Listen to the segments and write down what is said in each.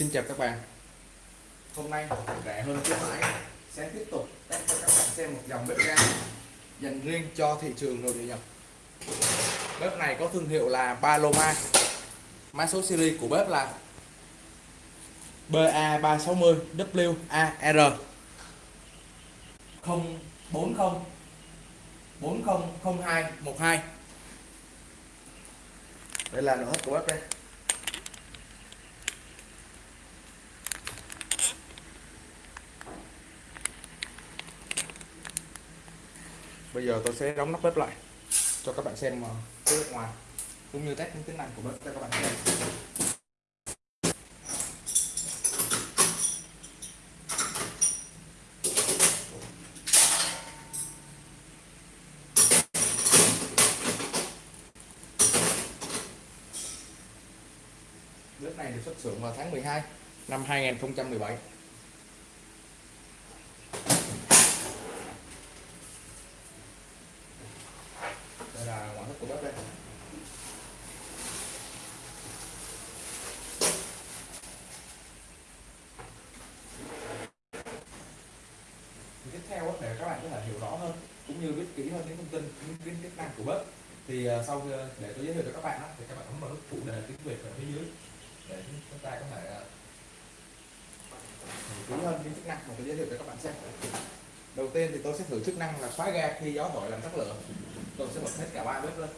Xin chào các bạn. Hôm nay rẻ hơn khuyến mãi sẽ tiếp tục test cho các bạn xem một dòng bếp ga dành riêng cho thị trường nội địa nhập Bếp này có thương hiệu là Paloma. Mã số series của bếp là BA360 WAR 040 400212 Đây là nội thất của bếp đây. Bây giờ tôi sẽ đóng nắp bếp lại cho các bạn xem ờ, cái bên ngoài cũng như test những tính năng của bếp cho các bạn xem. Bếp này được xuất xưởng vào tháng 12 năm 2017 đây là ngoại thất của bếp đây Thì tiếp theo á, để các bạn có thể hiểu rõ hơn cũng như biết kỹ hơn những thông tin những cái chức năng của bếp thì ờ, sau ờ, để tôi giới thiệu cho các bạn đó, thì các bạn ấn vào nút phụ đề tiếng Việt ở phía dưới. Để chúng ta có thể ờ, kỹ hơn những chức năng mà tôi giới thiệu cho các bạn xem. Đầu tiên thì tôi sẽ thử chức năng là khóa ga khi gió thổi làm tắt lửa. Tôi sẽ bật hết cả ba bếp lên.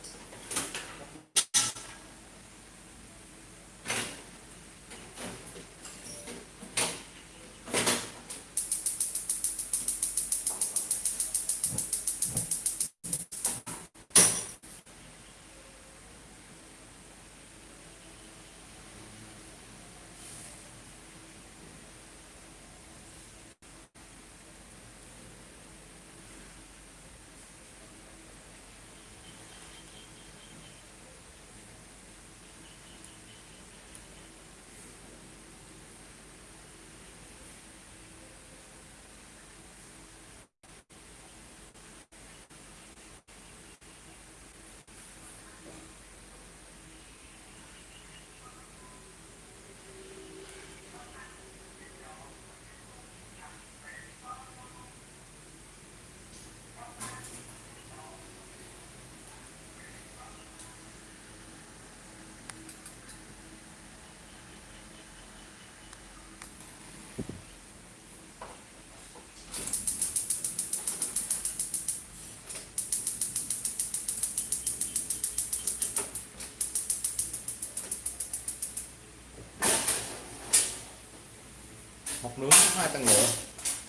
Hộp nướng hai tầng lửa.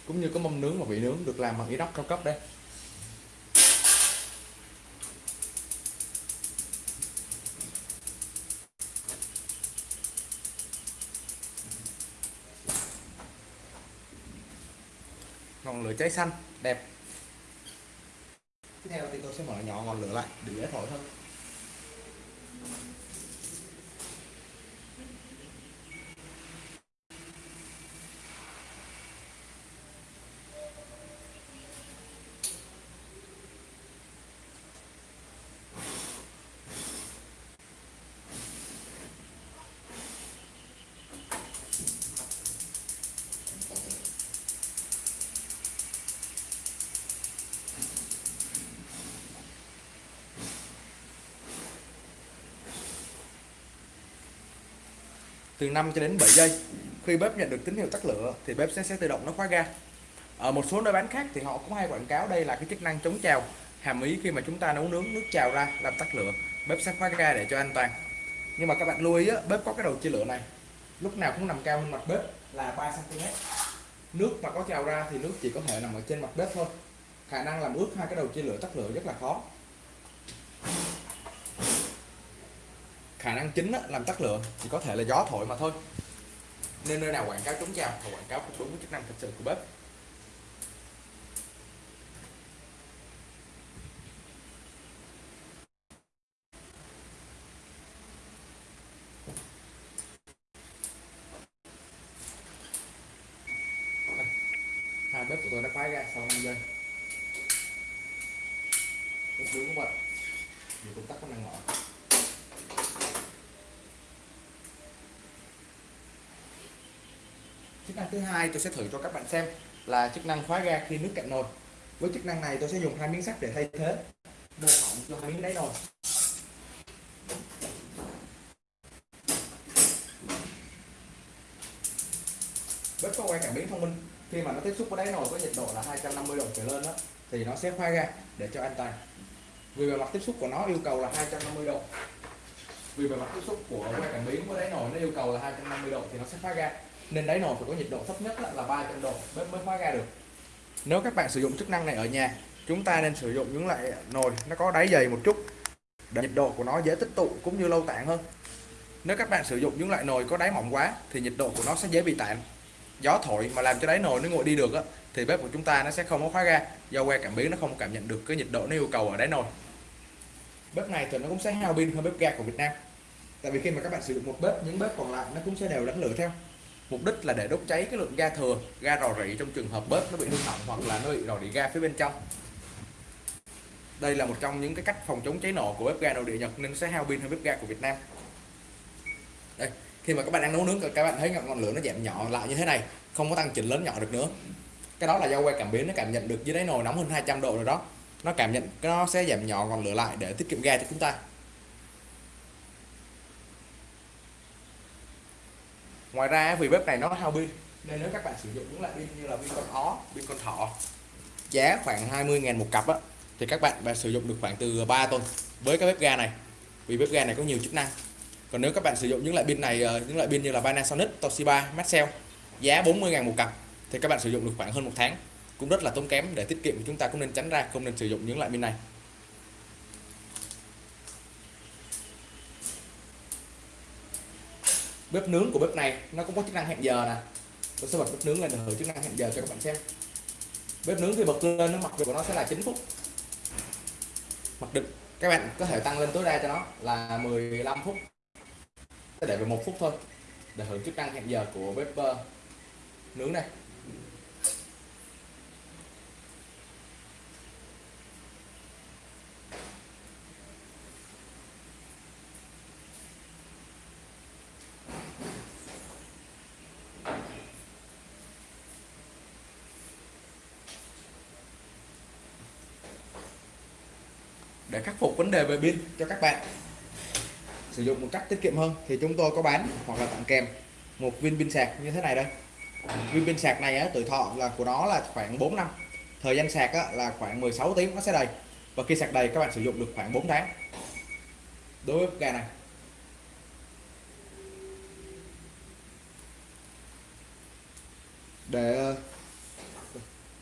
Cũng như có mâm nướng và vị nướng được làm bằng inox cao cấp đây. Ngọn lửa cháy xanh, đẹp. Tiếp theo thì tôi sẽ mở nhỏ ngọn lửa lại để dễ thổi hơn. Từ 5 cho đến 7 giây. Khi bếp nhận được tín hiệu tắt lửa thì bếp sẽ sẽ tự động nó khóa ga. Ở một số nơi bán khác thì họ cũng hay quảng cáo đây là cái chức năng chống trào hàm ý khi mà chúng ta nấu nướng nước trào ra làm tắt lửa. Bếp sẽ khóa ga để cho an toàn. Nhưng mà các bạn lưu ý á, bếp có cái đầu chia lửa này. Lúc nào cũng nằm cao hơn mặt bếp là 3 cm nước mà có trào ra thì nước chỉ có thể nằm ở trên mặt bếp thôi. Khả năng làm ướt hai cái đầu chia lửa tắt lửa rất là khó khả năng chính á, làm tắt lửa chỉ có thể là gió thổi mà thôi. Nên nơi nào quảng cáo chống trào và quảng cáo không đúng với chức năng thực sự của bếp. Hai bếp của tôi đã khóa ra sau 5 giây. Bếp nướng cũng mình vì công tắc có năng ngọn chức năng thứ hai tôi sẽ thử cho các bạn xem là chức năng khóa ga khi nước cạn nồi. Với chức năng này tôi sẽ dùng hai miếng sắt để thay thế. Mô phỏng cho hai miếng đáy nồi. Bếp có quay cảm biến thông minh. Khi mà nó tiếp xúc với đáy nồi có nhiệt độ là 250 độ trở lên đó thì nó sẽ khóa ga để cho an toàn. Vì bề mặt tiếp xúc của nó yêu cầu là 250 độ. Vì bề mặt tiếp xúc của quay cảm biến với đáy nồi nó yêu cầu là 250 độ thì nó sẽ khóa ga nên đáy nồi phải có nhiệt độ thấp nhất là 300 độ bếp mới khóa ga được. Nếu các bạn sử dụng chức năng này ở nhà chúng ta nên sử dụng những loại nồi nó có đáy dày một chút để nhiệt độ của nó dễ tích tụ cũng như lâu tản hơn. Nếu các bạn sử dụng những loại nồi có đáy mỏng quá thì nhiệt độ của nó sẽ dễ bị tản gió thổi mà làm cho đáy nồi nó nguội đi được á, thì bếp của chúng ta nó sẽ không có khóa ga do que cảm biến nó không cảm nhận được cái nhiệt độ nó yêu cầu ở đáy nồi. Bếp này thì nó cũng sẽ hao pin hơn bếp ga của Việt Nam. Tại vì khi mà các bạn sử dụng một bếp những bếp còn lại nó cũng sẽ đều đánh lửa theo mục đích là để đốt cháy cái lượng ga thừa, ga rò rỉ trong trường hợp bếp nó bị hư hỏng hoặc là nó bị rò rỉ ga phía bên trong. Đây là một trong những cái cách phòng chống cháy nổ của bếp ga nội địa Nhật nên sẽ hao pin hơn bếp ga của Việt Nam. Đây, khi mà các bạn đang nấu nướng, các bạn thấy ngọn lửa nó giảm nhỏ lại như thế này, không có tăng chỉnh lớn nhỏ được nữa. Cái đó là do que cảm biến nó cảm nhận được dưới đáy nồi nóng hơn 200 độ rồi đó. Nó cảm nhận, nó sẽ giảm nhỏ ngọn lửa lại để tiết kiệm ga cho chúng ta. Ngoài ra vì bếp này nó hao pin nên nếu các bạn sử dụng những loại pin như là pin con ó pin con thỏ giá khoảng 20.000 một cặp á thì các bạn bạn sử dụng được khoảng từ 3 tuần với cái bếp ga này vì bếp ga này có nhiều chức năng. Còn nếu các bạn sử dụng những loại pin này ờ, những loại pin như là Panasonic, Toshiba, Maxell giá 40.000 một cặp thì các bạn sử dụng được khoảng hơn một tháng. Cũng rất là tốn kém để tiết kiệm thì chúng ta cũng nên tránh ra không nên sử dụng những loại pin này. Bếp nướng của bếp này nó cũng có chức năng hẹn giờ nè. Tôi sẽ bật bếp nướng lên để thử chức năng hẹn giờ cho các bạn xem. Bếp nướng thì bật lên nó mặc định của nó sẽ là 9 phút. Mặc định các bạn có thể tăng lên tối đa cho nó là 15 phút. Để về một phút thôi để hưởng chức năng hẹn giờ của bếp uh, nướng này khắc phục vấn đề về pin cho các bạn. Sử dụng một cách tiết kiệm hơn thì chúng tôi có bán hoặc là tặng kèm một viên pin sạc như thế này đây. Viên pin sạc này á, tuổi thọ là của nó là khoảng 4 năm thời gian sạc á, là khoảng 16 tiếng nó sẽ đầy. Và khi sạc đầy các bạn sử dụng được khoảng 4 tháng. Đối với ga này. Để ờ,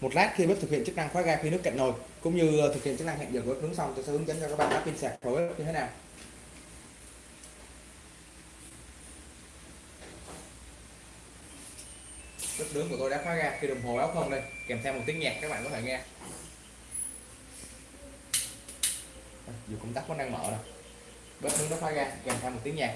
một lát khi bếp thực hiện chức năng khóa ga khi nước cạn nồi cũng như ờ, thực hiện chức năng hẹn giờ của bếp nướng xong, tôi sẽ hướng dẫn cho các bạn lắp pin sạc phối như thế nào. Bếp nướng của tôi đã khóa ra, khi đồng hồ báo không đây, kèm theo một tiếng nhạc, các bạn có thể nghe. Ờ, dù công tắc có đang mở rồi. Bếp nướng nó khóa ra, kèm theo một tiếng nhạc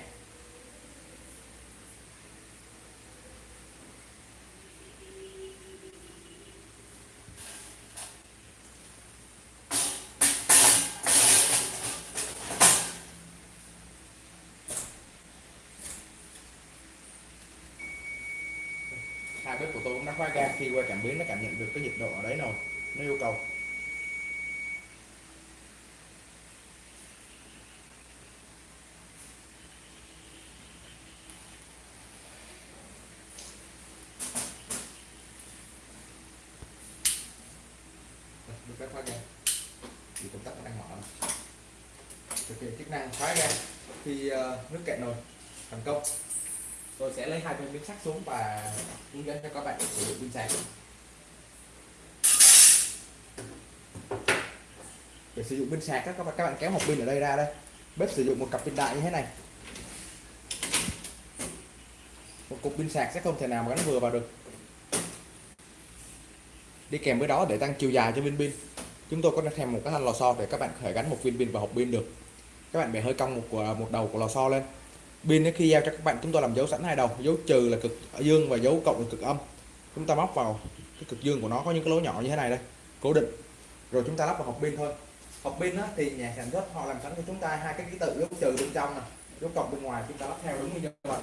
hai bếp của tôi cũng đã khóa ga khi qua cảm biến nó cảm nhận được cái nhiệt độ ở đấy rồi, nó yêu cầu. Được phép khóa ga thì công tắc đang mở. Thực hiện chức năng khóa ga khi ờ, nước cạn nồi, thành công. Tôi sẽ lấy hai viên miếng sắt xuống và hướng dẫn cho các bạn sử dụng pin sạc. Sử dụng pin sạc các bạn các bạn kéo một pin ở đây ra đây. Bếp sử dụng một cặp pin đại như thế này. Một cục pin sạc sẽ không thể nào mà gắn vừa vào được. Đi kèm với đó để tăng chiều dài cho viên pin. Chúng tôi có thêm một cái thanh lò xo để các bạn khởi thể gắn một viên pin vào hộp pin được. Các bạn bẻ hơi cong một à, một đầu của lò xo lên. Pin khi giao cho các bạn, chúng tôi làm dấu sẵn hai đầu. Dấu trừ là cực dương và dấu cộng là cực âm. Chúng ta móc vào cái cực dương của nó, có những cái lỗ nhỏ như thế này đây. Cố định. Rồi chúng ta lắp vào hộp pin thôi hộp pin thì nhà sản xuất họ làm sẵn cho chúng ta hai cái ký tự dấu trừ bên trong này dấu cộng bên ngoài chúng ta lắp theo đúng như vậy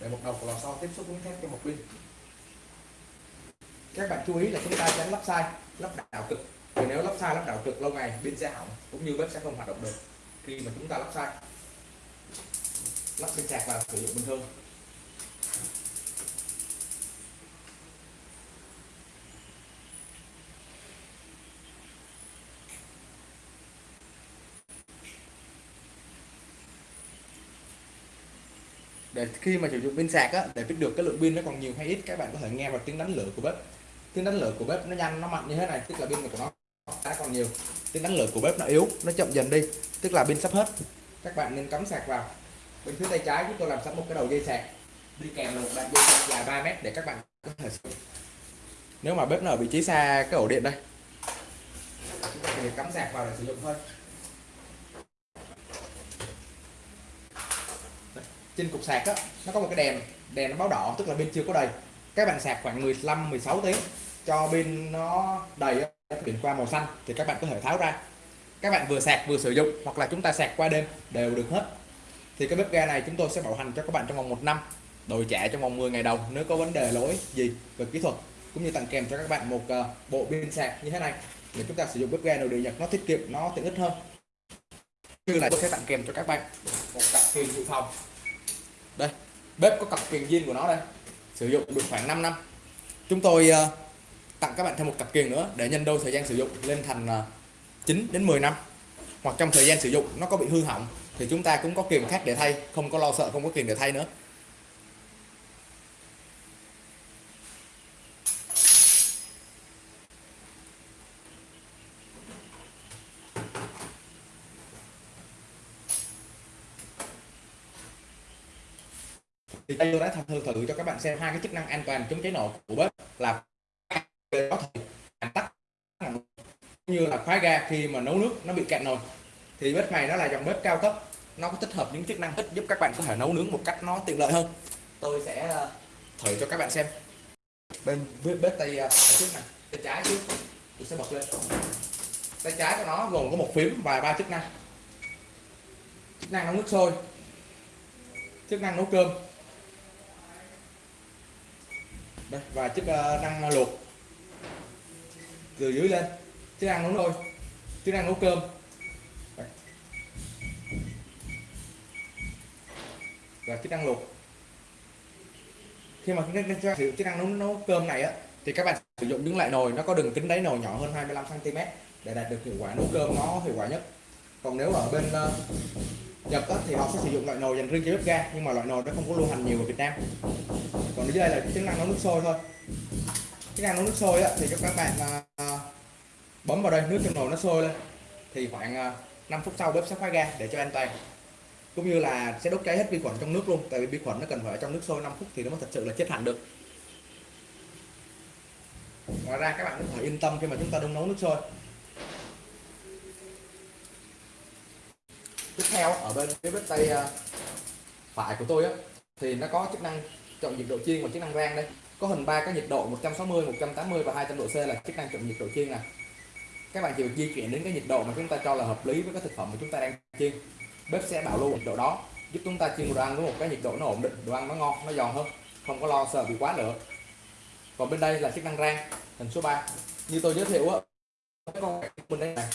để một đầu của lò xo tiếp xúc với thép cho một pin. Các bạn chú ý là chúng ta tránh lắp sai, lắp đảo cực. Vì nếu lắp sai, lắp đảo cực lâu ngày, pin sẽ hỏng, cũng như bếp sẽ không hoạt động được. Khi mà chúng ta lắp sai, lắp pin sạc vào sử dụng bình thường. Để khi mà sử dụng pin sạc á, để biết được cái lượng pin nó còn nhiều hay ít, các bạn có thể nghe vào tiếng đánh lửa của bếp. Tiếng đánh lửa của bếp nó nhanh, nó mạnh như thế này, tức là pin của nó đã còn nhiều. Tiếng đánh lửa của bếp nó yếu, nó chậm dần đi, tức là pin sắp hết. Các bạn nên cắm sạc vào. Bên phía tay trái chúng tôi làm sẵn một cái đầu dây sạc. Đi kèm là một đoạn dây sạc dài 3 mét để các bạn có thể sử nếu mà bếp nó ở vị trí xa cái ổ điện đây chúng ta chỉ cắm sạc vào để sử dụng thôi. Trên cục sạc á, nó có một cái đèn đèn nó báo đỏ, tức là pin chưa có đầy. Các bạn sạc khoảng 15 16 tiếng, cho pin nó đầy chuyển qua màu xanh, thì các bạn có thể tháo ra. Các bạn vừa sạc vừa sử dụng, hoặc là chúng ta sạc qua đêm, đều được hết. Thì cái bếp ga này chúng tôi sẽ bảo hành cho các bạn trong vòng một năm đổi trả trong vòng 10 ngày đầu, nếu có vấn đề lỗi gì về kỹ thuật, cũng như tặng kèm cho các bạn một ờ, bộ pin sạc như thế này, để chúng ta sử dụng bếp ga nội địa nhật, nó tiết kiệm, nó tiện ích hơn. Như là tôi sẽ tặng kèm cho các bạn một cặp pin dự phòng bếp có cặp kiềng zin của nó đây. Sử dụng được khoảng 5 năm. Chúng tôi uh, tặng các bạn thêm một cặp kiềng nữa để nhân đôi thời gian sử dụng lên thành ờ, uh, 9 đến 10 năm. Hoặc trong thời gian sử dụng nó có bị hư hỏng thì chúng ta cũng có kiềm khác để thay không có lo sợ không có kiềm để thay nữa. Thì tôi đã thử thử cho các bạn xem hai cái chức năng an toàn chống cháy nổ của bếp là có thể tắt như là khóa ga khi mà nấu nước nó bị cạn nồi. Thì bếp này nó là dòng bếp cao cấp. Nó có tích hợp những chức năng giúp các bạn có thể nấu nướng một cách nó tiện lợi hơn. Tôi sẽ ờ, thử cho các bạn xem. Bên bếp tay ờ, trước này. Tay trái trước. Tôi sẽ bật lên. Tay trái của nó gồm có một phím và ba chức năng. Chức năng nấu nước sôi. Chức năng nấu cơm đây và chiếc uh, ờ, năng ờ, luộc. Từ dưới lên. Chức năng nấu nồi chức năng nấu cơm. Và chức năng luộc. Khi mà chúng ta sử dụng chức năng nấu nấu cơm này á thì các bạn sử dụng những loại nồi nó có đường kính đáy nồi nhỏ hơn 25 cm để đạt được hiệu quả nấu cơm nó hiệu quả nhất. Còn nếu ở bên uh, Nhật á, thì họ sẽ sử dụng loại nồi dành riêng cho bếp ga nhưng mà loại nồi đó không có lưu hành nhiều ở Việt Nam còn dưới đây là chức năng nấu nước sôi thôi. Chức năng nấu nước sôi á, thì các bạn à, bấm vào đây nước trong nồi nó sôi lên. Thì khoảng à, 5 phút sau bếp sẽ khóa ga để cho an toàn. Cũng như là sẽ đốt cháy hết vi khuẩn trong nước luôn tại vì vi khuẩn nó cần phải ở trong nước sôi 5 phút thì nó mới thật sự là chết hẳn được. Ngoài ra các bạn cũng phải yên tâm khi mà chúng ta đun nấu nước sôi. Tiếp theo ở bên phía bếp tay à, phải của tôi á thì nó có chức năng chọn nhiệt độ chiên và chức năng rang đây. Có hình ba cái nhiệt độ 160 180 và 200 độ C là chức năng chọn nhiệt độ chiên này các bạn chỉ việc di chuyển đến cái nhiệt độ mà chúng ta cho là hợp lý với cái thực phẩm mà chúng ta đang chiên. Bếp sẽ bảo lưu nhiệt độ đó, giúp chúng ta chiên đồ ăn với một cái nhiệt độ nó ổn định, đồ ăn nó ngon, nó giòn hơn, không có lo sợ bị quá lửa. Còn bên đây là chức năng rang, hình số 3 như tôi giới thiệu á con bên đây này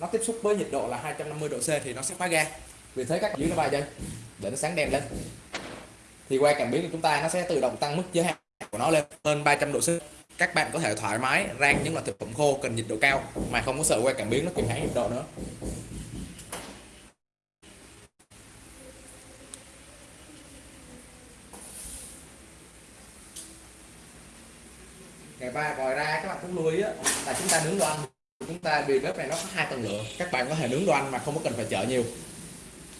nó tiếp xúc với nhiệt độ là 250 độ C thì nó sẽ phá ga vì thế các dưới nó vài giây để nó sáng đèn lên thì qua cảm biến của chúng ta nó sẽ tự động tăng mức giới hạn của nó lên hơn 300 độ C. Các bạn có thể thoải mái rang những loại thực phẩm khô cần nhiệt độ cao mà không có sợ qua cảm biến nó kiểm hãng nhiệt độ nữa. Ngày ba ngoài ra các bạn cũng lưu ý á, là chúng ta nướng đồ ăn chúng ta vì bếp này nó có hai tầng lửa. Các bạn có thể nướng đồ ăn mà không có cần phải chở nhiều.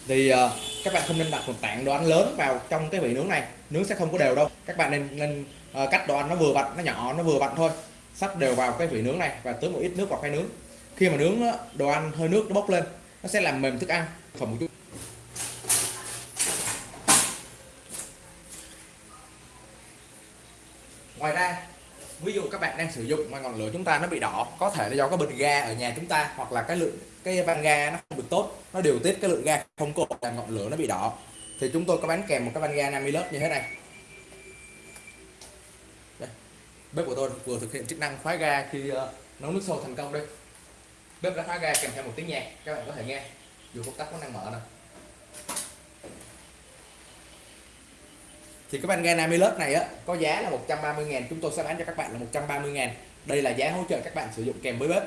Thì uh, các bạn không nên đặt một tảng đồ ăn lớn vào trong cái vị nướng này. Nướng sẽ không có đều đâu. Các bạn nên nên uh, cắt đồ ăn nó vừa vặn nó nhỏ nó vừa vặn thôi. Sắp đều vào cái vị nướng này và tưới một ít nước vào cái nướng. Khi mà nướng đồ ăn hơi nước nó bốc lên nó sẽ làm mềm thức ăn. Phẩm một chút ngoài ra ví dụ các bạn đang sử dụng mà ngọn lửa chúng ta nó bị đỏ có thể là do cái bình ga ở nhà chúng ta hoặc là cái lượng cái van ga nó không được tốt nó điều tiết cái lượng ga không có làm ngọn lửa nó bị đỏ. Thì chúng tôi có bán kèm một cái van ga 50 lớp như thế này. Đây. bếp của tôi vừa thực hiện chức năng khóa ga khi uh, nấu nước sôi thành công đây. Bếp đã khóa ga kèm theo một tiếng nhạc các bạn có thể nghe. Dù công tắc có năng mở này thì cái van ga Namilus này á có giá là 130 ngàn chúng tôi sẽ bán cho các bạn là 130 ngàn. Đây là giá hỗ trợ các bạn sử dụng kèm với bếp.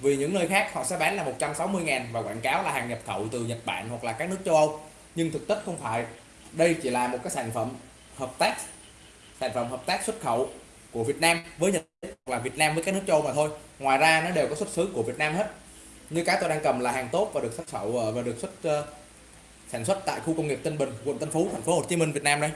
Vì những nơi khác họ sẽ bán là 160 ngàn và quảng cáo là hàng nhập khẩu từ Nhật Bản hoặc là các nước châu Âu. Nhưng thực chất không phải. Đây chỉ là một cái sản phẩm hợp tác sản phẩm hợp tác xuất khẩu của Việt Nam với Nhật và Việt Nam với các nước châu mà thôi. Ngoài ra nó đều có xuất xứ của Việt Nam hết. Như cái tôi đang cầm là hàng tốt và được xuất khẩu ờ, và được xuất uh, sản xuất tại khu công nghiệp Tân Bình quận Tân Phú thành phố Hồ Chí Minh Việt Nam đây.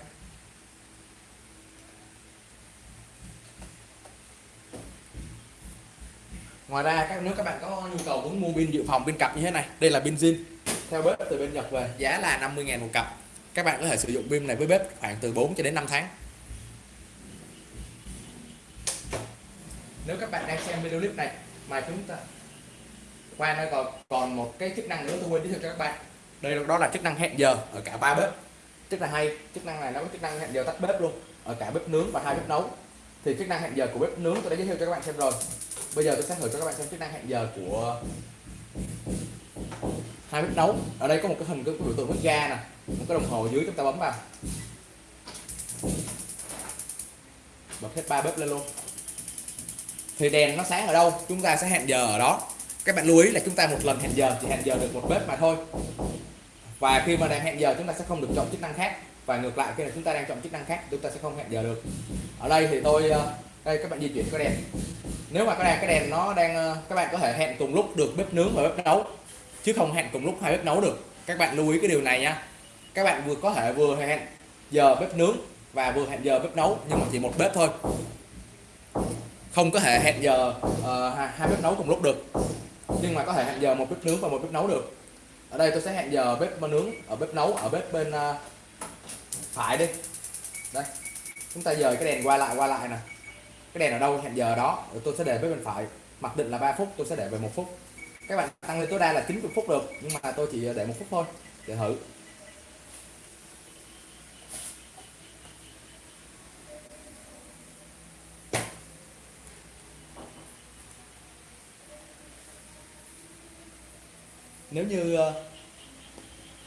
Ngoài ra các nước các bạn có nhu cầu muốn mua pin dự phòng, pin cặp như thế này. Đây là pin zin. Theo bếp từ bên Nhật về, giá là 50.000 một cặp. Các bạn có thể sử dụng pin này với bếp khoảng từ 4 cho đến 5 tháng. Nếu các bạn đang xem video clip này mà chúng ta qua đây còn còn một cái chức năng nữa, tôi quên giới thiệu cho các bạn. Đây đó là chức năng hẹn giờ ở cả ba bếp. Rất là hay, chức năng này nó có chức năng hẹn giờ tắt bếp luôn, ở cả bếp nướng và hai bếp nấu. Thì chức năng hẹn giờ của bếp nướng tôi đã giới thiệu cho các bạn xem rồi bây giờ tôi sẽ thử cho các bạn xem chức năng hẹn giờ của hai bếp nấu. Ở đây có một cái hình cái biểu tượng bếp ga nè, một cái đồng hồ dưới chúng ta bấm vào. Bật hết ba bếp lên luôn. Thì đèn nó sáng ở đâu? Chúng ta sẽ hẹn giờ ở đó. Các bạn lưu ý là chúng ta một lần hẹn giờ chỉ hẹn giờ được một bếp mà thôi. Và khi mà đang hẹn giờ, chúng ta sẽ không được chọn chức năng khác. Và ngược lại, khi là chúng ta đang chọn chức năng khác, chúng ta sẽ không hẹn giờ được. Ở đây thì tôi ờ, đây các bạn di chuyển cái đèn. Nếu mà cái đèn cái đèn nó đang ờ, các bạn có thể hẹn cùng lúc được bếp nướng và bếp nấu. Chứ không hẹn cùng lúc hai bếp nấu được. Các bạn lưu ý cái điều này nha. Các bạn vừa có thể vừa hẹn giờ bếp nướng và vừa hẹn giờ bếp nấu nhưng mà chỉ một bếp thôi. Không có thể hẹn giờ uh, hai bếp nấu cùng lúc được. Nhưng mà có thể hẹn giờ một bếp nướng và một bếp nấu được. Ở đây tôi sẽ hẹn giờ bếp nướng ở bếp nấu ở bếp bên uh, phải đi. Đây. Chúng ta dời cái đèn qua lại qua lại nè cái đèn ở đâu hẹn giờ đó, tôi sẽ để với bên phải. Mặc định là 3 phút, tôi sẽ để về một phút. Các bạn tăng lên tối đa là 90 phút được, nhưng mà tôi chỉ để một phút thôi. Để thử. Nếu như ờ,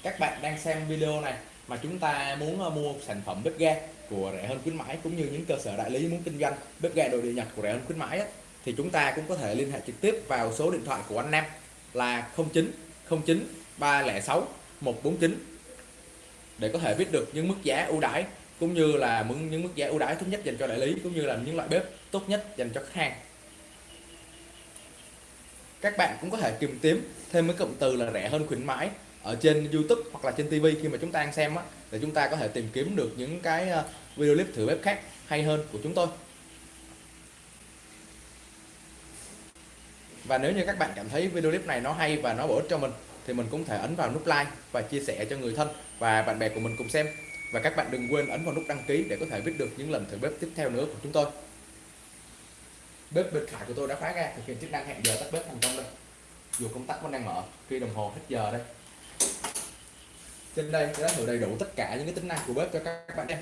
các bạn đang xem video này mà chúng ta muốn ờ, mua sản phẩm bếp ga của rẻ hơn khuyến mãi cũng như những cơ sở đại lý muốn kinh doanh bếp ga đồ địa nhật của rẻ hơn khuyến mãi ấy, thì chúng ta cũng có thể liên hệ trực tiếp vào số điện thoại của anh Nam là 09 09 306 149 để có thể biết được những mức giá ưu đãi cũng như là những mức giá ưu đãi tốt nhất dành cho đại lý cũng như là những loại bếp tốt nhất dành cho khách hàng. Các bạn cũng có thể tìm kiếm thêm cái cụm từ là rẻ hơn khuyến mãi ở trên YouTube hoặc là trên TV khi mà chúng ta đang xem á để chúng ta có thể tìm kiếm được những cái ờ, video clip thử bếp khác hay hơn của chúng tôi. Và nếu như các bạn cảm thấy video clip này nó hay và nó bổ ích cho mình, thì mình cũng thể ấn vào nút like và chia sẻ cho người thân và bạn bè của mình cùng xem. Và các bạn đừng quên ấn vào nút đăng ký để có thể biết được những lần thử bếp tiếp theo nữa của chúng tôi. Bếp bên phải của tôi đã khóa ra, thực hiện chức năng hẹn giờ tắt bếp thành công đây. Dù công tắc vẫn đang mở, khi đồng hồ hết giờ đây. Trên đây đã thử đầy đủ tất cả những cái tính năng của bếp cho các bạn xem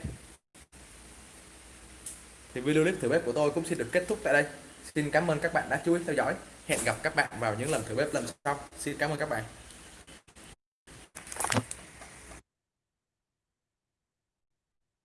thì video clip thử bếp của tôi cũng xin được kết thúc tại đây. Xin cảm ơn các bạn đã chú ý theo dõi. Hẹn gặp các bạn vào những lần thử bếp lần sau. Xin cảm ơn các bạn.